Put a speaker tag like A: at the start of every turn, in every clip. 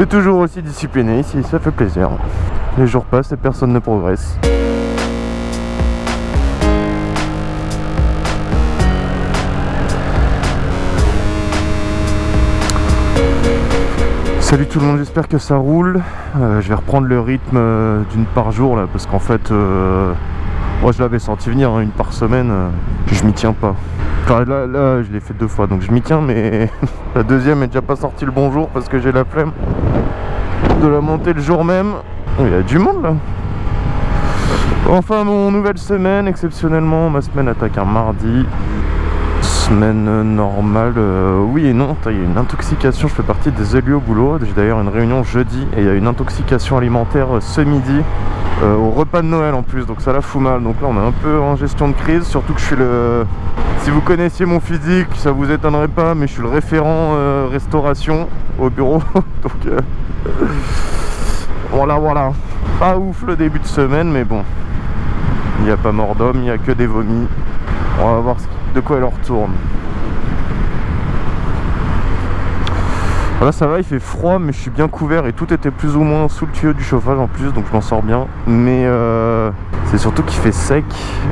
A: C'est toujours aussi discipliné ici, ça fait plaisir. Les jours passent et personne ne progresse. Salut tout le monde, j'espère que ça roule. Euh, je vais reprendre le rythme euh, d'une par jour là, parce qu'en fait, euh, moi je l'avais senti venir, hein, une par semaine, je m'y tiens pas. Là, je l'ai fait deux fois, donc je m'y tiens, mais la deuxième est déjà pas sortie le bonjour parce que j'ai la flemme de la monter le jour même. Il y a du monde là. Enfin, mon nouvelle semaine, exceptionnellement, ma semaine attaque un mardi semaine normale, euh, oui et non, il y a une intoxication, je fais partie des élus au boulot, j'ai d'ailleurs une réunion jeudi et il y a une intoxication alimentaire euh, ce midi euh, au repas de Noël en plus, donc ça la fout mal, donc là on est un peu en gestion de crise, surtout que je suis le... Si vous connaissiez mon physique, ça vous étonnerait pas, mais je suis le référent restauration au bureau, donc voilà voilà, pas ouf le début de semaine, mais bon, il n'y a pas mort d'homme, il n'y a que des vomis, on va voir de quoi elle en retourne. Là ça va, il fait froid mais je suis bien couvert et tout était plus ou moins sous le tuyau du chauffage en plus donc je m'en sors bien. Mais euh, c'est surtout qu'il fait sec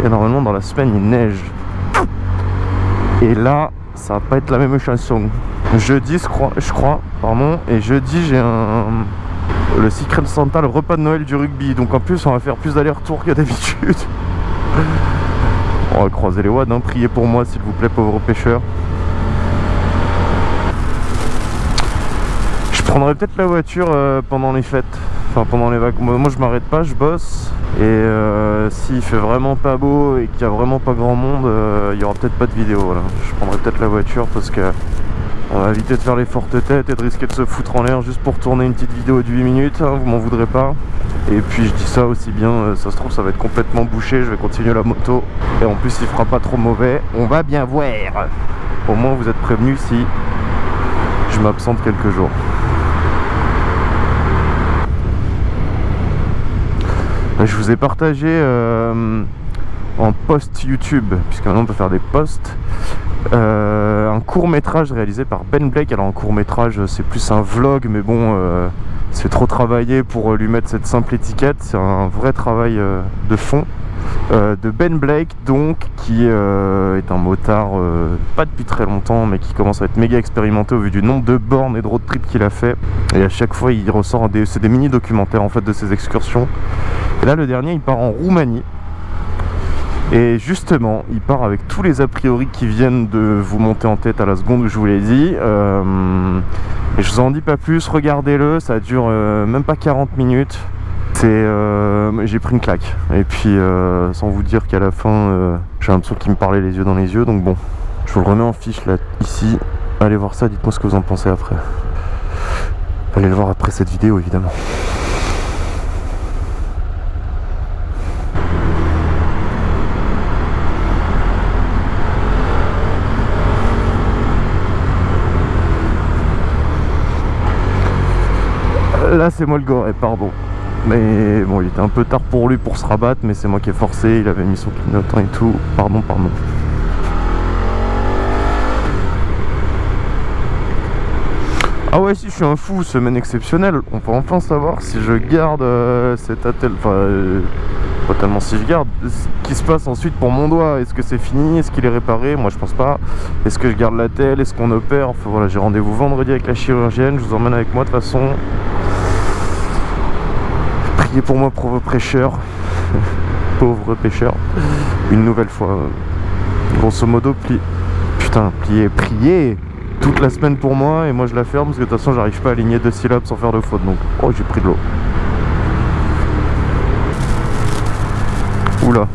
A: et normalement dans la semaine il neige. Et là ça va pas être la même chanson. Jeudi je crois, pardon, et jeudi j'ai un le Secret Santa, le repas de Noël du rugby. Donc en plus on va faire plus d'aller-retour que d'habitude. On va croiser les wads, hein. priez pour moi s'il vous plaît pauvres pêcheurs. Je prendrai peut-être la voiture euh, pendant les fêtes, enfin pendant les vacances. Moi je m'arrête pas, je bosse. Et euh, s'il fait vraiment pas beau et qu'il y a vraiment pas grand monde, euh, il y aura peut-être pas de vidéo. Je prendrai peut-être la voiture parce que on va éviter de faire les fortes têtes et de risquer de se foutre en l'air juste pour tourner une petite vidéo de 8 minutes, hein, vous m'en voudrez pas. Et puis je dis ça aussi bien, euh, ça se trouve ça va être complètement bouché, je vais continuer la moto. Et en plus il fera pas trop mauvais, on va bien voir. Au moins vous êtes prévenus si je m'absente quelques jours. Je vous ai partagé euh, en post YouTube, puisque maintenant on peut faire des posts, euh, un court métrage réalisé par Ben Blake. Alors un court métrage c'est plus un vlog mais bon euh, c'est trop travaillé pour lui mettre cette simple étiquette. C'est un vrai travail de fond. de Ben Blake donc qui est un motard pas depuis très longtemps mais qui commence à être méga expérimenté au vu du nombre de bornes et de road trip qu'il a fait et à chaque fois il ressort des, c'est des mini documentaires en fait de ses excursions là le dernier il part en Roumanie et justement, il part avec tous les a priori qui viennent de vous monter en tête à la seconde où je vous l'ai dit. Euh, et je vous en dis pas plus, regardez-le, ça dure euh, même pas 40 minutes. Euh, j'ai pris une claque. Et puis, sans vous dire qu'à la fin, j'ai l'impression qu'il me parlait les yeux dans les yeux. Donc bon, je vous le remets en fiche là, ici. Allez voir ça, dites-moi ce que vous en pensez après. Allez le voir après cette vidéo, évidemment. Là c'est moi le goré, pardon. Mais bon, il était un peu tard pour lui pour se rabattre, mais c'est moi qui ai forcé, il avait mis son clignotant et tout. Pardon, pardon. Ah ouais, si je suis un fou, semaine exceptionnelle. On peut enfin savoir si je garde euh, cet attel... Enfin, euh, pas tellement si je garde. Ce qui se passe ensuite pour mon doigt. Est-ce que c'est fini? Est-ce qu'il est réparé? Moi, je pense pas. Est-ce que je garde la Est-ce qu'on opère? Enfin voilà, j'ai rendez-vous vendredi avec la chirurgienne. Je vous emmène avec moi de toute façon pour moi, pauvre prêcheur. pauvre pêcheur. Une nouvelle fois. Grosso modo, pli... Putain, plier, prier toute la semaine pour moi et moi je la ferme parce que de toute façon j'arrive pas à aligner deux syllabes sans faire de faute donc oh j'ai pris de l'eau oula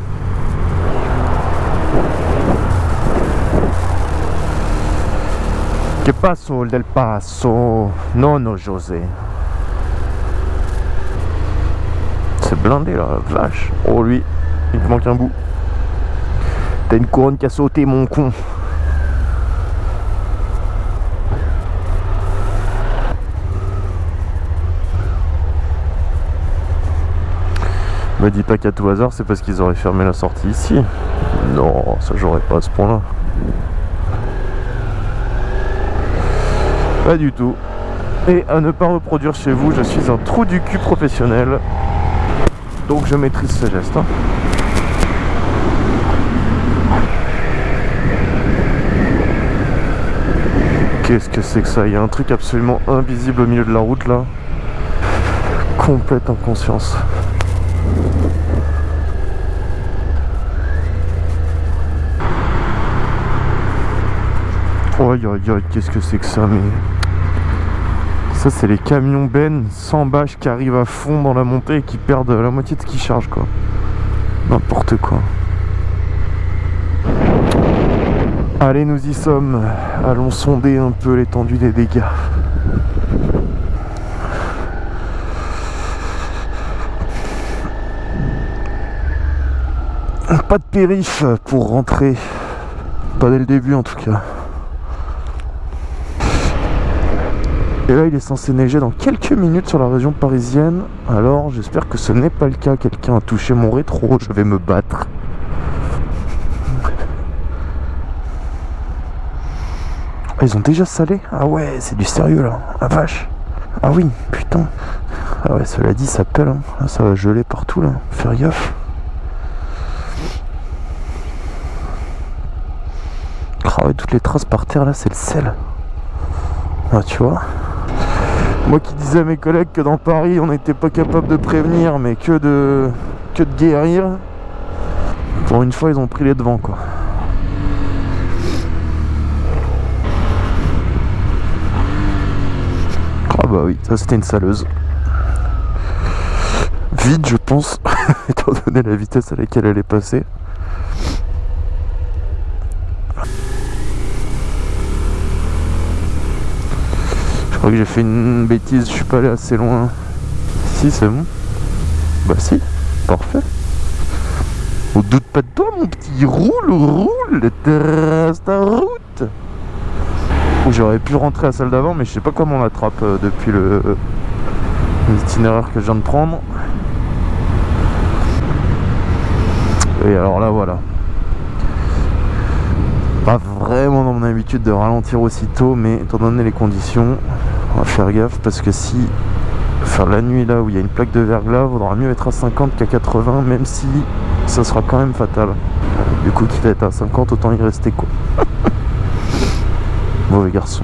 A: Que passo del passo? Non, non, José blindé là, vache. Oh lui, il te manque un bout. T'as une couronne qui a sauté mon con. Me dis pas qu'à tout hasard c'est parce qu'ils auraient fermé la sortie ici. Non, ça j'aurais pas à ce point là. Pas du tout. Et à ne pas reproduire chez vous, je suis un trou du cul professionnel. Donc je maîtrise ce geste. Hein. Qu'est-ce que c'est que ça? Il y a un truc absolument invisible au milieu de la route là. Complète inconscience. Aïe, qu'est-ce que c'est que ça mais... Ça c'est les camions Ben sans bâche qui arrivent à fond dans la montée et qui perdent la moitié de ce qu'ils chargent quoi. N'importe quoi. Allez, nous y sommes. Allons sonder un peu l'étendue des dégâts. Pas de périph pour rentrer. Pas dès le début en tout cas. Et là, il est censé neiger dans quelques minutes sur la région parisienne. Alors, j'espère que ce n'est pas le cas. Quelqu'un a touché mon rétro. Je vais me battre. Ah, ils ont déjà salé? Ah ouais, c'est du sérieux là. La vache. Ah oui, putain. Ah ouais, cela dit, ça pèle. Hein. Ah, ça va geler partout là. Faire gaffe. Ah ouais, toutes les traces par terre là, c'est le sel. Ah, tu vois Moi qui disais à mes collègues que dans Paris, on n'était pas capable de prévenir, mais que de, que de guérir. Pour une fois, ils ont pris les devants quoi. bah oui, ça c'était une saleuse. Vide je pense, étant donné la vitesse à laquelle elle est passée. Crois que j'ai fait une bêtise, je suis pas allé assez loin. Si c'est bon. Bah si, parfait. On doute pas de toi mon petit, roule, roule, ta route j'aurais pu rentrer à salle d'avant mais je sais pas comment on l'attrape euh, depuis le l'itinéraire que je viens de prendre et alors là voilà pas vraiment dans mon habitude de ralentir aussitôt mais étant donné les conditions on va faire gaffe parce que si faire la nuit là où il y a une plaque de verglas vaudra mieux être à 50 qu'à 80 même si ça sera quand même fatal du coup qu'il est à 50 autant y rester quoi Mauvais garçon.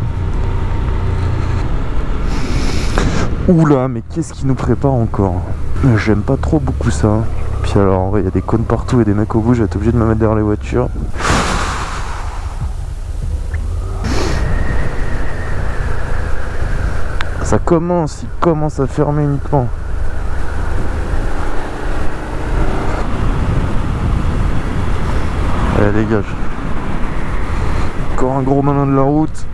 A: Oula, mais qu'est-ce qui nous prépare encore? J'aime pas trop beaucoup ça. Puis alors, il y a des cônes partout et des mecs au bout, j'ai été obligé de me mettre derrière les voitures. Ça commence, il commence à fermer uniquement. Allez, dégage encore un gros malin de la route.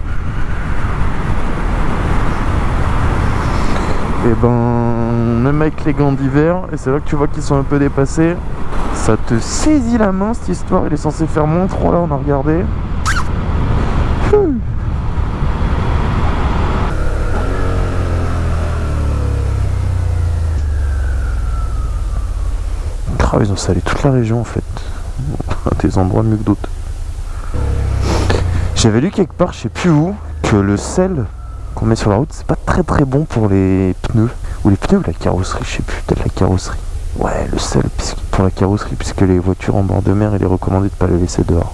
A: Et ben, même avec les gants d'hiver, et c'est là que tu vois qu'ils sont un peu dépassés, ça te saisit la main cette histoire. Il est censé faire moins 3 là, on a regardé. Ah, ils ont salé toute la région en fait. Des endroits mieux que d'autres. J'avais lu quelque part, je sais plus où, que le sel qu'on met sur la route, c'est pas très très bon pour les pneus. Ou les pneus ou la carrosserie, je sais plus, peut-être la carrosserie. Ouais, le sel pour la carrosserie, puisque les voitures en bord de mer, il est recommandé de pas les laisser dehors.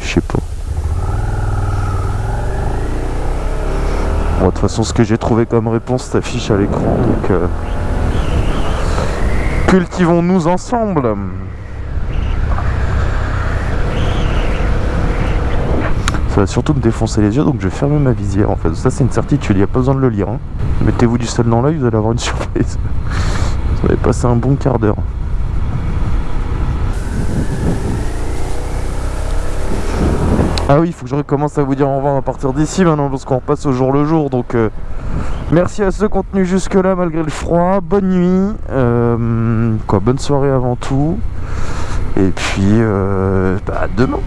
A: Je sais pas. Bon, de toute façon, ce que j'ai trouvé comme réponse s'affiche à l'écran, donc... Euh, cultivons-nous ensemble Ça va surtout me défoncer les yeux, donc je vais fermer ma visière en fait. Ça c'est une certitude, il n'y a pas besoin de le lire. Hein. Mettez-vous du sel dans l'œil, vous allez avoir une surprise. Vous allez passer un bon quart d'heure. Ah oui, il faut que je recommence à vous dire au revoir à partir d'ici maintenant parce qu'on repasse au jour le jour. Donc euh, merci à ceux qui tenu jusque là malgré le froid. Bonne nuit. Euh, quoi, bonne soirée avant tout. Et puis euh, bah, demain.